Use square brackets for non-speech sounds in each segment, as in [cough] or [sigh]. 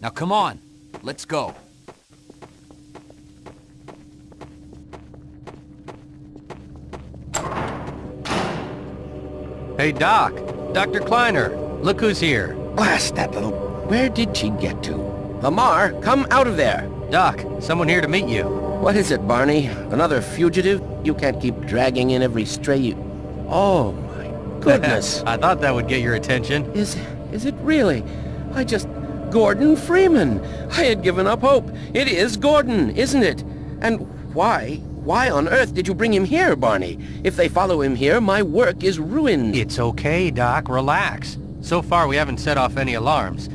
Now come on, let's go. Hey, Doc. Dr. Kleiner. Look who's here. Blast that little... Where did she get to? Lamarr, come out of there! Doc, someone here to meet you. What is it, Barney? Another fugitive? You can't keep dragging in every stray you... Oh, my [laughs] goodness. I thought that would get your attention. is... is it really? I just... Gordon Freeman! I had given up hope. It is Gordon, isn't it? And why... Why on earth did you bring him here, Barney? If they follow him here, my work is ruined. It's okay, Doc. Relax. So far, we haven't set off any alarms.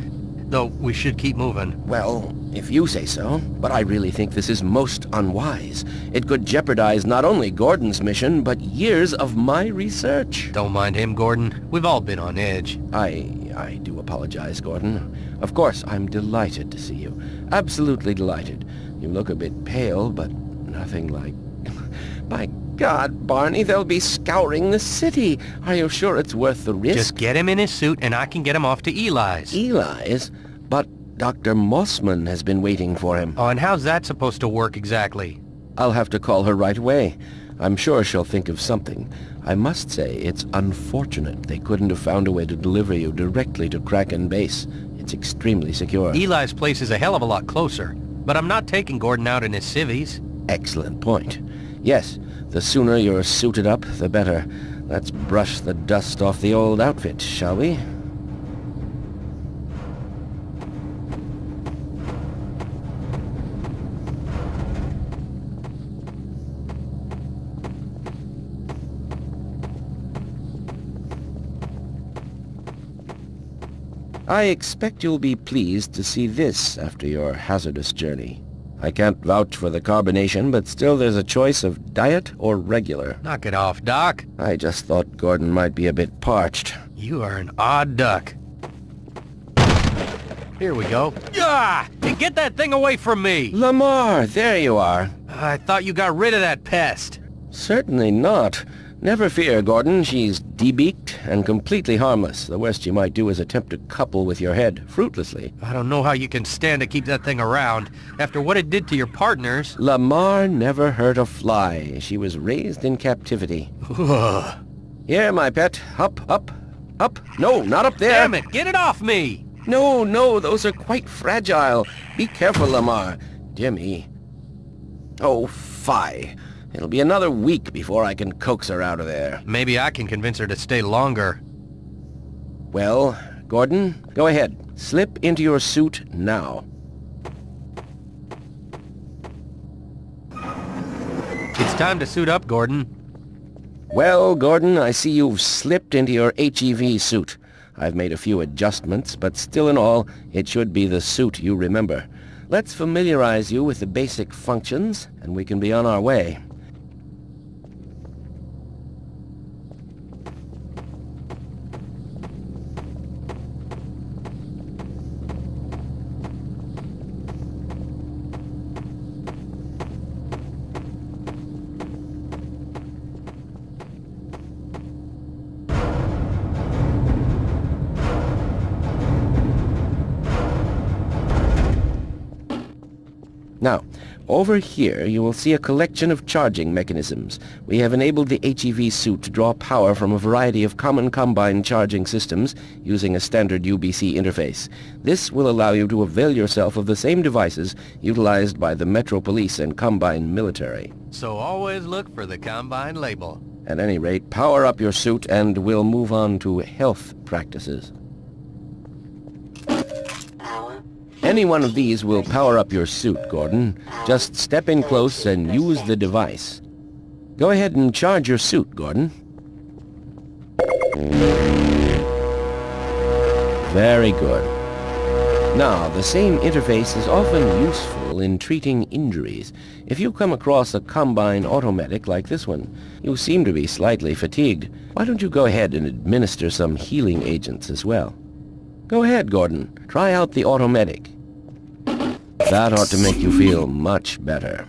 Though, we should keep moving. Well, if you say so. But I really think this is most unwise. It could jeopardize not only Gordon's mission, but years of my research. Don't mind him, Gordon. We've all been on edge. I... I do apologize, Gordon. Of course, I'm delighted to see you. Absolutely delighted. You look a bit pale, but nothing like... [laughs] By God, Barney, they'll be scouring the city. Are you sure it's worth the risk? Just get him in his suit and I can get him off to Eli's. Eli's? But Dr. Mossman has been waiting for him. Oh, and how's that supposed to work exactly? I'll have to call her right away. I'm sure she'll think of something. I must say, it's unfortunate they couldn't have found a way to deliver you directly to Kraken Base. It's extremely secure. Eli's place is a hell of a lot closer. But I'm not taking Gordon out in his civvies. Excellent point. Yes, the sooner you're suited up, the better. Let's brush the dust off the old outfit, shall we? I expect you'll be pleased to see this after your hazardous journey. I can't vouch for the carbonation, but still there's a choice of diet or regular. Knock it off, Doc. I just thought Gordon might be a bit parched. You are an odd duck. Here we go. Ah! Get that thing away from me! Lamarr, there you are. I thought you got rid of that pest. Certainly not. Never fear, Gordon. She's debeaked and completely harmless. The worst you might do is attempt to couple with your head, fruitlessly. I don't know how you can stand to keep that thing around. After what it did to your partners... Lamarr never hurt a fly. She was raised in captivity. [sighs] Here, my pet. Up, up, up. No, not up there. Damn it! Get it off me! No, no, those are quite fragile. Be careful, Lamarr. Dear me. Oh, fie. It'll be another week before I can coax her out of there. Maybe I can convince her to stay longer. Well, Gordon, go ahead. Slip into your suit now. It's time to suit up, Gordon. Well, Gordon, I see you've slipped into your HEV suit. I've made a few adjustments, but still in all, it should be the suit you remember. Let's familiarize you with the basic functions, and we can be on our way. Now, over here you will see a collection of charging mechanisms. We have enabled the HEV suit to draw power from a variety of common Combine charging systems using a standard UBC interface. This will allow you to avail yourself of the same devices utilized by the Metro Police and Combine military. So always look for the Combine label. At any rate, power up your suit and we'll move on to health practices. Any one of these will power up your suit, Gordon. Just step in close and use the device. Go ahead and charge your suit, Gordon. Very good. Now, the same interface is often useful in treating injuries. If you come across a Combine automatic like this one, you seem to be slightly fatigued. Why don't you go ahead and administer some healing agents as well? Go ahead, Gordon. Try out the automatic. That ought to make you feel much better.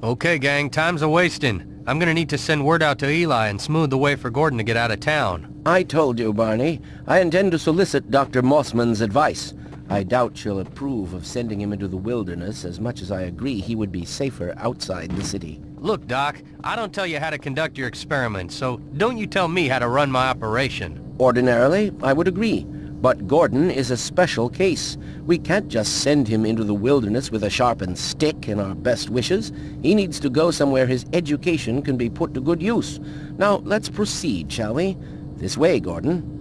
Okay, gang, time's a-wasting. I'm gonna need to send word out to Eli and smooth the way for Gordon to get out of town. I told you, Barney. I intend to solicit Dr. Mossman's advice. I doubt she'll approve of sending him into the wilderness as much as I agree he would be safer outside the city. Look, Doc, I don't tell you how to conduct your experiments, so don't you tell me how to run my operation. Ordinarily, I would agree. But Gordon is a special case. We can't just send him into the wilderness with a sharpened stick and our best wishes. He needs to go somewhere his education can be put to good use. Now, let's proceed, shall we? This way, Gordon.